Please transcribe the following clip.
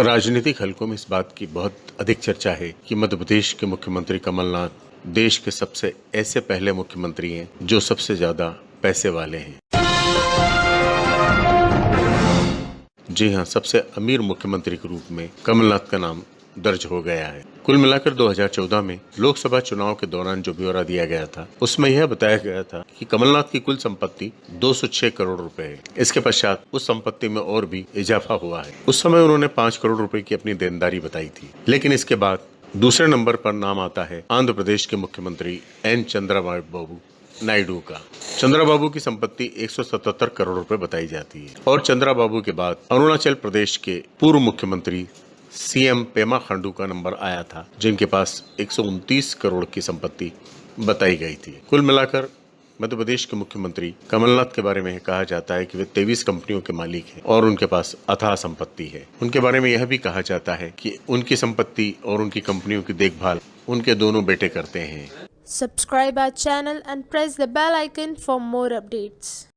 राजनीतिक हलकों में इस बात की बहुत अधिक चर्चा है कि मध्य प्रदेश के मुख्यमंत्री कमलनाथ देश के सबसे ऐसे पहले मुख्यमंत्री हैं जो सबसे ज़्यादा पैसे वाले हैं। जी हाँ सबसे अमीर मुख्यमंत्री के रूप में कमलनाथ का नाम दर्ज हो गया है। कुल मिलाकर 2014 में लोकसभा चुनाव के दौरान जो ब्यौरा दिया गया था, उसमें यह बताया गया था कि कमलनाथ की कुल संपत्ति 206 करोड़ रुपए है। इसके पश्चात उस संपत्ति में और भी इजाफा हुआ है। उस समय उन्होंने पाँच करोड़ रुपए की अपनी देनदारी बताई थी। लेकिन इसके बाद दूसरे नंबर पर नाम आता है आंध्र प्रदेश के मुख्यमंत्री एन चंद्रबाबू नायडू का। चंद्रा बाबू की संपत्ति 177 करोड़ रुपए बताई जाती है। और चंद्रा बाबू के बाद अरुणाचल प्रदेश के पूर्व मुख्यमंत्री सीएम पेमा खांडू का नंबर आया था, जिनके पास एक सौ उनतीस करोड़ की संपत्ति बताई गई थी। कुल मिलाकर मध्य प्रदेश के मुख्यमंत्री कमलनाथ के बारे में कहा जाता है कि वे तेईस कंपनियों के मालिक हैं और उनके पास अथाह संपत्ति है। उनके बारे में यह भी कहा जाता है कि उनकी संपत्ति और उनकी कंपनियों की देखभाल उनके दोनों बेटे करते हैं। Subscribe our channel and press the bell icon for more updates.